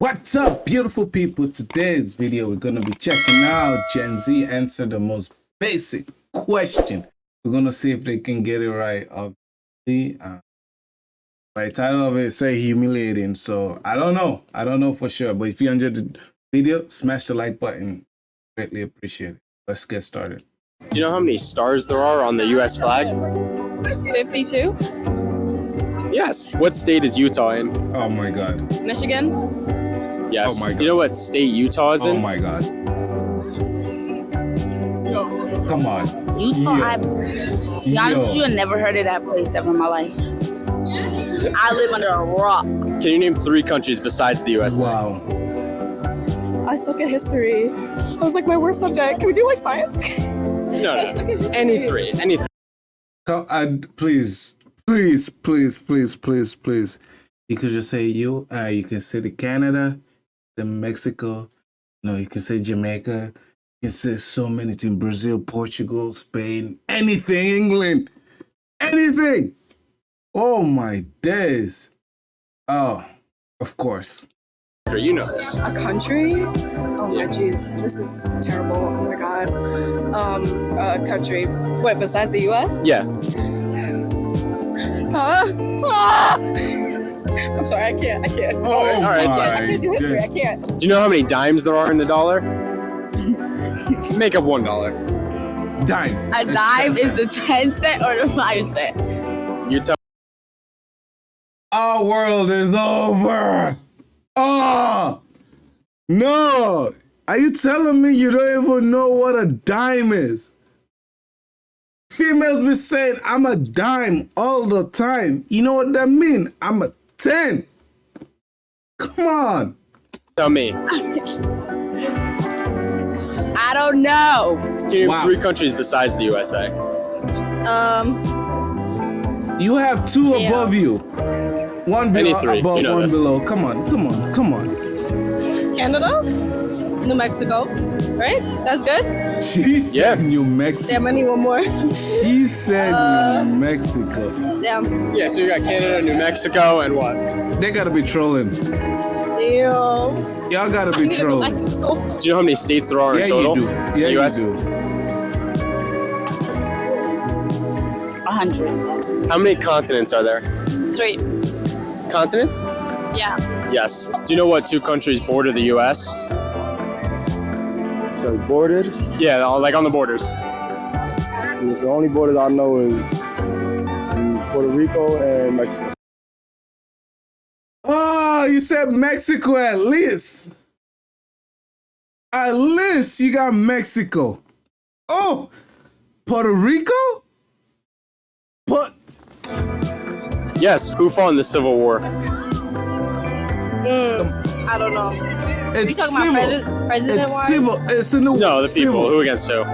What's up, beautiful people? Today's video, we're going to be checking out Gen Z answer the most basic question. We're going to see if they can get it right. Obviously, uh, by the title of it, say humiliating. So I don't know. I don't know for sure. But if you enjoyed the video, smash the like button. Greatly appreciate it. Let's get started. Do you know how many stars there are on the U.S. flag? 52, Yes. What state is Utah in? Oh my God. Michigan. Yes. Oh my Do you know what state Utah is Oh my God. Come on. Utah, Yo. I, to be honest with you, I never heard of that place ever in my life. I live under a rock. Can you name three countries besides the U.S.? Wow. I suck at history. I was like, my worst subject. Can we do like science? No, I no. Any three. Any three. Come, uh, please, please, please, please, please, please. You could just say you. Uh, you can say the Canada, the Mexico. No, you can say Jamaica. You can say so many things: Brazil, Portugal, Spain, anything, England, anything. Oh my days! Oh, of course. Three. You know this. A country? Oh my jeez, this is terrible. Oh my god. Um, a country. What besides the U.S.? Yeah. Huh? Ah! I'm sorry, I can't. I can't. Oh all right, my I can't do history. I can't. Do you know how many dimes there are in the dollar? Make up one dollar. Dimes. A It's dime is the 10 cent or the 5 cent. You tell. Our world is over. Oh no! Are you telling me you don't even know what a dime is? Females be saying I'm a dime all the time. You know what that mean? I'm a 10. Come on. Tell me. I don't know. Can you name Wow. three countries besides the USA? Um, You have two Yeah. above you. One Any below, three, above, you know one this. below. Come on, come on, come on. Canada? New Mexico. Right? That's good? She said Yeah. New Mexico. Damn, I need one more. She said Uh, New Mexico. Damn. Yeah. So you got Canada, New Mexico, and what? They gotta be trolling. Damn. Y'all gotta I be need trolling. back to. Do you know how many states there are Yeah, in total? you do. Yeah, US? you do. 100. How many continents are there? Three. Continents? Yeah. Yes. Do you know what two countries border the U.S.? So bordered. Yeah, like on the borders. It's the only borders I know is Puerto Rico and Mexico. Oh, you said Mexico at least. At least you got Mexico. Oh, Puerto Rico? But Yes. Who fought in the Civil War? Mm, I don't know. You it's talking civil. about president, president it's wise? civil. It's in the No, the people. Who against who?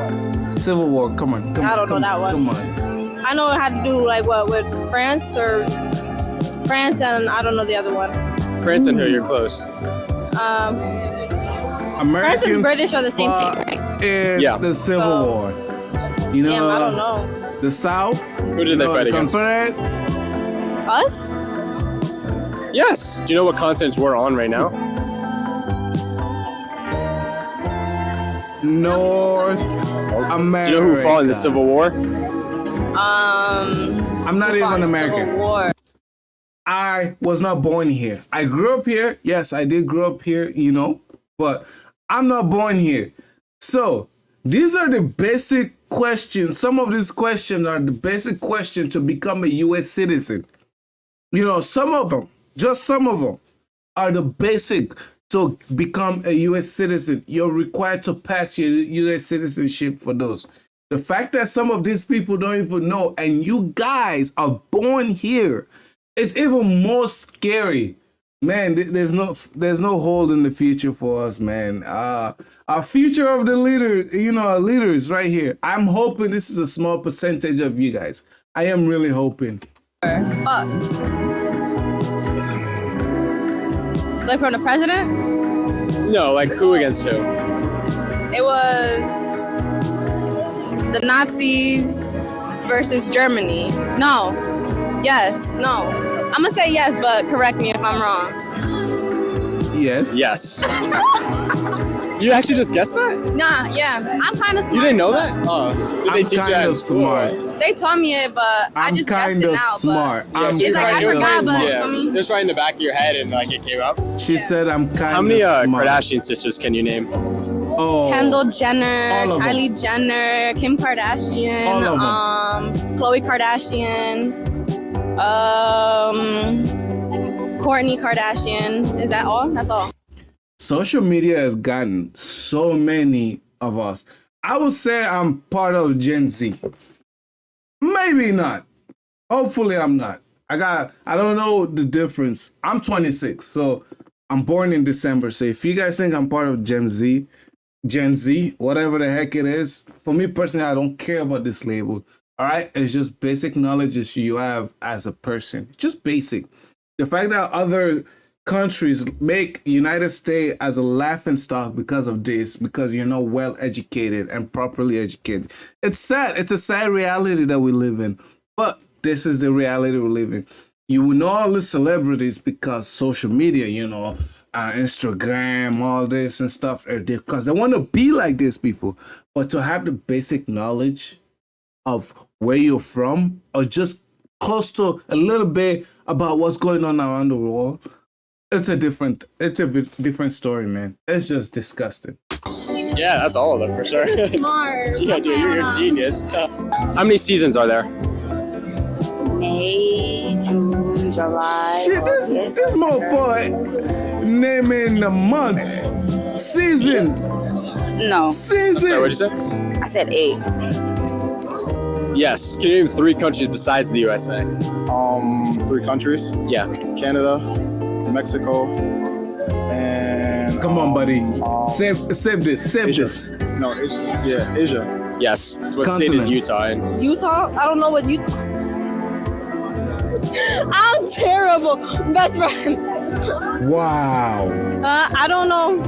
Civil War. Come on. Come I don't know come that on, one. Come on. I know it had to do like what with France or France and I don't know the other one. France and who? You're close. Um, Americans France and British are the same thing, right? In Yeah. the Civil So- War. You know, Damn, I don't know. the South. Who did they know, fight the against? Confederate. Us? Yes. Do you know what continents we're on right now? North America. Do you know who fought in the Civil War? Um, I'm not even American. Civil War. I was not born here. I grew up here. Yes, I did grow up here, you know, but I'm not born here. So these are the basic questions. Some of these questions are the basic questions to become a US citizen. You know, some of them, just some of them, are the basic to become a US citizen. You're required to pass your US citizenship for those. The fact that some of these people don't even know, and you guys are born here, it's even more scary. Man, there's no there's no hold in the future for us, man. Uh our future of the leaders, you know, our leaders right here. I'm hoping this is a small percentage of you guys. I am really hoping. Like from the president? No, like who against who? It was the Nazis versus Germany. No. Yes. No. I'm gonna say yes, but correct me if I'm wrong. Yes. Yes. you actually just guessed that? Nah, yeah. I'm kind of smart. You didn't know that? Oh. Did they I'm teach you kind that in of smart. They taught me it, but I I'm just guessed kind it of now. smart. Yeah, I'm so It's like, I probably- kind of forgot, but- smart. Yeah, I mean- just right in the back of your head and like it came up. She said I'm kind How many of uh, smart. Kardashian sisters can you name? Oh. Kendall Jenner, All of 'em. Kylie Jenner, Kim Kardashian, All um, Khloe Kardashian, um, Kourtney Kardashian. Is that all? That's all. social media has gotten so many of us. I would say I'm part of Gen Z. Maybe not. Hopefully I'm not. I got I don't know the difference. I'm 26, so I'm born in December. So if you guys think I'm part of Gen Z, Gen Z, whatever the heck it is, for me personally, I don't care about this label. All right, it's just basic knowledge that you have as a person. Just basic. The fact that other countries make United States as a laughing stock because of this, because you're not well educated and properly educated. It's sad. It's a sad reality that we live in. But this is the reality we live in. You will know all the celebrities because social media, you know, uh, Instagram, all this and stuff, because they want to be like these people. But to have the basic knowledge of where you're from, or just close to a little bit about what's going on around the world, it's a different, it's a bit different story, man. It's just disgusting. Yeah, that's all of them for sure. Smart. yeah, dude, you're, you're a genius. How many seasons are there? May, June, July. Shit, this August, this September. motherfucker naming the month, season, No, Sorry, season. what'd you say? I said eight. Yes. Can you name three countries besides the USA? Um, three countries: Yeah. Canada, Mexico, and Come on, buddy. um, Save, save this, save Asia. this. No, Asia. Yeah, Asia. Yes. What state is Continents. Utah in? Utah? I don't know what Utah. I'm terrible. Best friend. Wow. Uh, I don't know.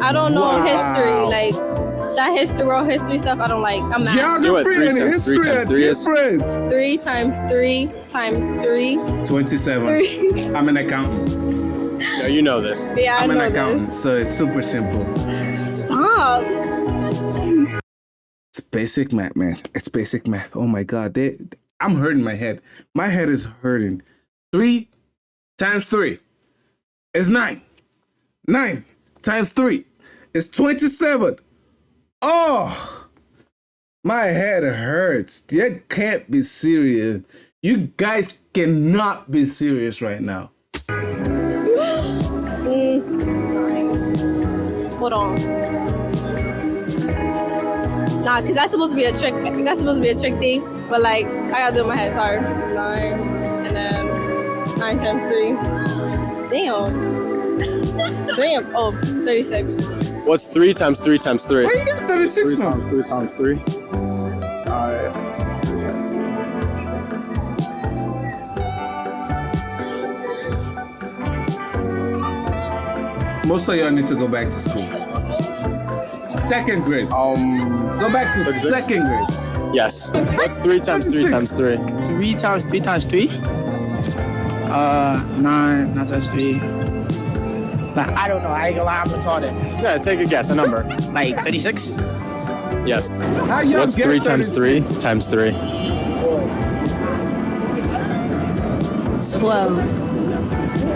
I don't know Wow. history. Like that history, world history stuff. I don't like. I'm not. You what Geography three and times three history times are three is? different. Three times three times three. 27. Three. I'm an accountant. No, you know this. Yeah, I I'm an accountant, this. so it's super simple. Stop. It's basic math, man. It's basic math. Oh my god, they, I'm hurting my head. My head is hurting. Three times three is nine. Nine times three is twenty-seven. Oh, my head hurts. You can't be serious. You guys cannot be serious right now. Mm. Hold on. Nah, cause that's supposed to be a trick. That's supposed to be a trick thing. But like, I gotta do it in my head. Sorry. Nine, and then nine times three. Damn. Damn. Oh, 36. What's three times three times three? Why you got 36 Three now? times three times three. Alright. Three times three. Most of y'all need to go back to school. Second grade. Um, Go back to 36. second grade. Yes. What's three times three times three? Three times three times three? Uh, nine, nine times three. Nah, I don't know. I ain't gonna lie, I'm retarded. Yeah, take a guess. A number. Like 36? Yes. How y'all What's get three times three times three? 12.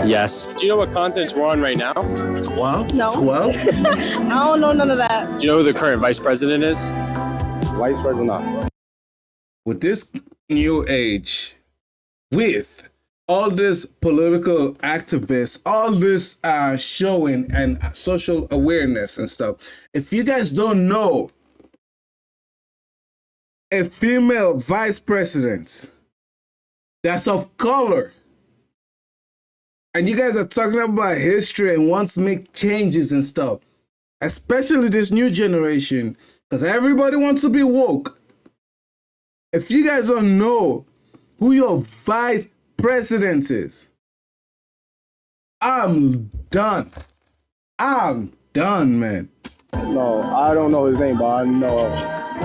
Yes. Do you know what continent we're on right now? 12? No. 12? I don't know none of that. Do you know who the current vice president is? vice president. with this new age, with all this political activists, all this uh, showing and social awareness and stuff, if you guys don't know a female vice president that's of color, and you guys are talking about history and wants to make changes and stuff, especially this new generation, because everybody wants to be woke. If you guys don't know who your vice president is, I'm done. I'm done, man. No, I don't know his name, but I know.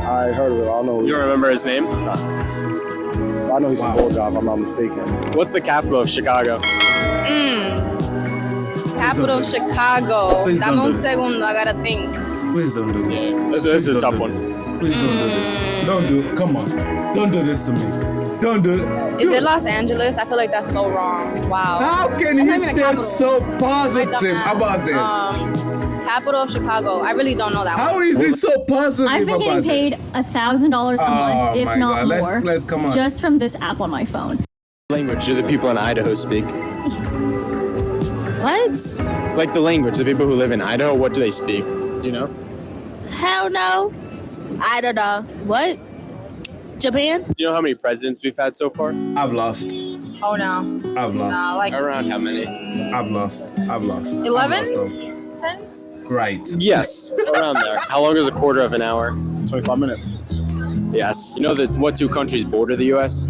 I heard of it. I don't know. You remember his name? I know he's from Bulldog, if I'm not mistaken. What's the capital of Chicago? Mm. Capital don't do this. Chicago. Please Dame un segundo. I gotta think. Please don't do this. This, this is a tough don't one. this. Please don't do this. Don't do it. Come on. Don't do this to me. Don't do it. Is Do it Los Angeles? I feel like that's so wrong. Wow. How can That's you not even a stay so positive about this? Um, capital of Chicago. I really don't know that How one. is he so positive I've been getting paid a thousand dollars a Oh month, if not God. Let's- more, let's- come on. just from this app on my phone. Language do the people in Idaho speak? What? Like the language, the people who live in Idaho, what do they speak? Do you know? Hell no. I don't know. What? Japan? Do you know how many presidents we've had so far? I've lost. Oh no. I've lost. Nah, like Around how many? I've lost. I've lost. 11? ten. Right. Yes, around there. How long is a quarter of an hour? 25 minutes. Yes. You know that what two countries border the U.S.?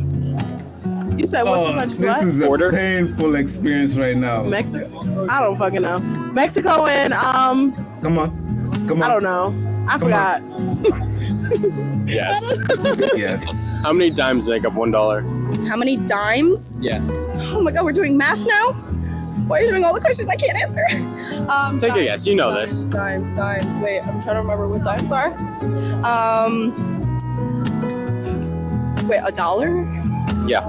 You said what two Oh, countries? this What? is a Border? painful experience right now. Mexico. I don't fucking know. Mexico and um, Come on. Come on. I don't know. I forgot. Yes. Yes. how many dimes make up one dollar? How many dimes? Yeah. Oh my god, we're doing math now. Why are you doing all the questions I can't answer? Um, Take a guess. You know dimes, this. Dimes, dimes. Wait, I'm trying to remember what dimes are. Um, wait, a dollar? Yeah.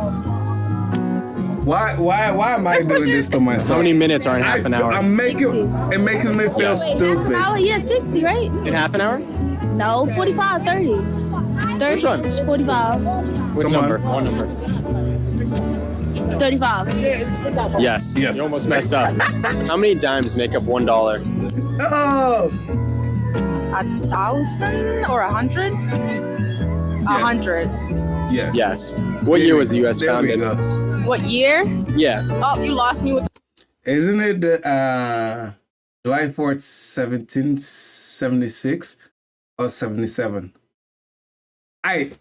Why? Why? Why am I doing this to myself? How many minutes are in half an hour? I'm making. It makes me feel Yes. Half stupid. an hour? Yeah, 60, right? in half an hour? No, 45, 30. 30? Which one? 45. Which Come on. number? One number. 35. Yes. Yes. You almost messed up. how many dimes make up one dollar? Oh. A thousand or a hundred? A Yes. hundred. Yes. Yes. What year was the U.S. Founded? go. What year? Yeah. Oh, you lost me with. Isn't it the uh, July 4th, 1776 or 77? I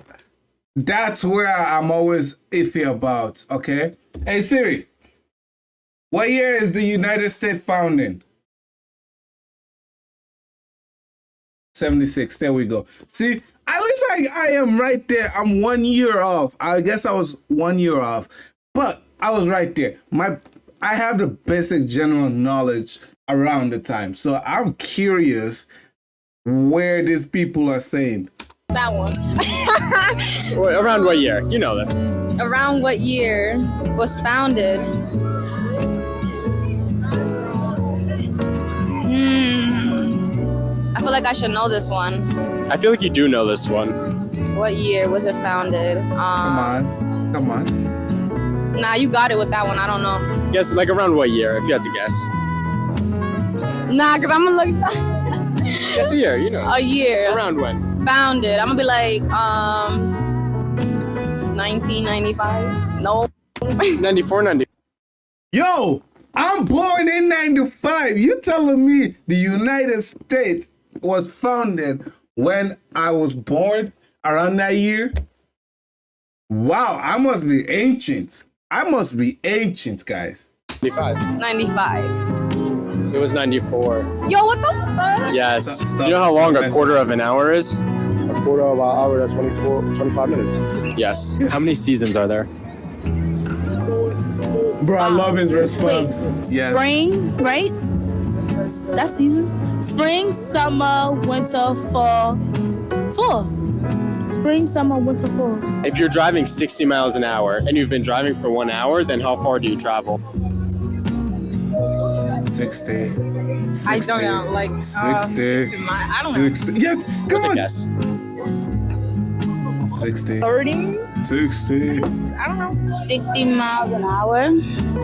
that's where I'm always iffy about, okay? Hey Siri, what year is the United States founding? 76. There we go. See, at least I, I am right there. I'm one year off. I guess I was one year off, but I was right there. My I have the basic general knowledge around the time. So I'm curious where these people are saying. That one. Wait, around what year? You know this. Around what year was founded? Hmm. I feel like I should know this one. I feel like you do know this one. What year was it founded? Come Um, on. Come on. nah, you got it with that one. I don't know. Guess like around what year? If you had to guess. Nah, cause I'm gonna look Guess a year. You know. a year Around when? founded. I'm gonna be like um 1995. No. 94, 90. Yo, I'm born in 95. You telling me the United States was founded when I was born around that year? Wow, I must be ancient. I must be ancient, guys. 95. 95. It was 94. Yo, what the fuck? Yes. Stop, Do you know how long a quarter of an hour is? A quarter of an hour, that's 24, 25 minutes. Yes. How many seasons are there? Bro, I love his Wait, response. Yes. spring, right? That's seasons. Spring, summer, winter, fall. Fall. Spring, summer, winter, fall. If you're driving 60 miles an hour and you've been driving for one hour, then how far do you travel? 60. I don't know, like uh, 60. 60 mi- I don't know. 60. Yes, come What's a on. guess? 60. 30? 60. I don't know. 60 miles an hour.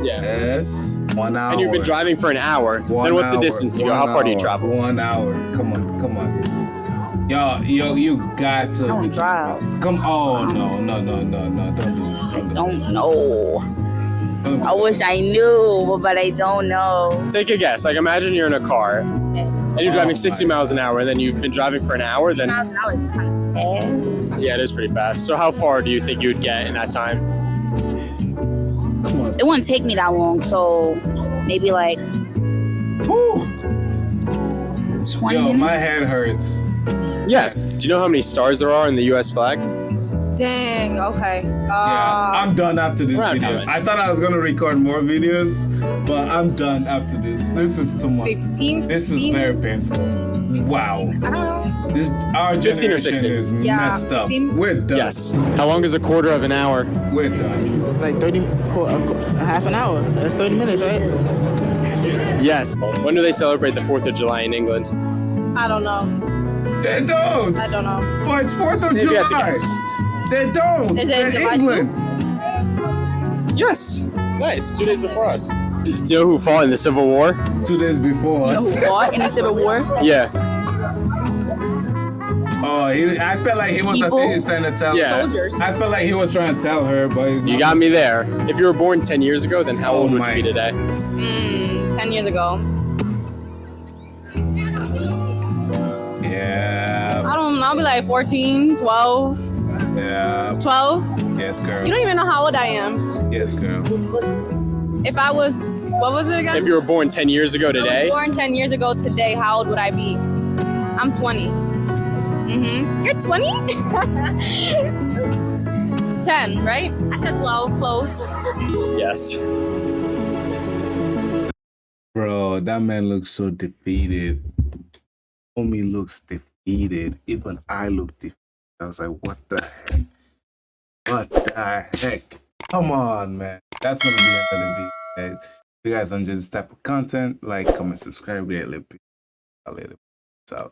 Yeah. Yes. One hour. And you've been driving for an hour. One then what's the hour, distance you go? How far do you travel? One hour. Come on, come on. Yo, yo, you got to. I don't drive. Come. Oh no, no, no, no, no! Don't do this. Don't do Don't know. This. Don't do I wish I knew, but I don't know. Take a guess. Like imagine you're in a car and you're driving 60 miles an hour and then you've been driving for an hour, then Miles an hour is kind of fast. yeah, it is pretty fast. So how far do you think you would get in that time? Come on. It wouldn't take me that long, so maybe like Woo. 20 Yo, minutes. my head hurts. Yes. Do you know how many stars there are in the US flag? Dang. Okay. Uh, Yeah, I'm done after this video. not I thought I was gonna record more videos, but I'm done after this. This is too much. 15, This is very painful. Wow. I don't know. This our 15 or 16? is Yeah, messed up. 15. We're done. Yes. How long is a quarter of an hour? We're done. Like 30, qu- a qu- a half an hour. That's 30 minutes, right? Yes. When do they celebrate the 4th of July in England? I don't know. They don't. I don't know. Well, it's Fourth of Maybe July. That's a guess. They don't. Is it They're July England. Yes. Nice. Two days before us. Do you know who fought in the Civil War? Two days before us. Who fought in the Civil War? Yeah. Oh, he, I felt like he was. People? he was trying to tell. Yeah. Soldiers. I felt like he was trying to tell her, but he's You got me there. If you were born 10 years ago, then how Oh old would you be today? Mm, 10 years ago. Yeah. I don't know. I'll be like 14, 12, Yeah. 12. Yes, girl. You don't even know how old I am. Yes, girl. If I was, what was it again? If you were born 10 years ago If I was today, born 10 years ago today, how old would I be? I'm 20. Mm-hmm. You're 20? 10, right? I said 12, close. yes. Bro, that man looks so defeated. Homie looks defeated. Even I look defeated. I was like, what the heck? What the heck? Come on, man. That's gonna be the video. If you guys enjoy this type of content, like, comment, subscribe, greatly it. Later. So.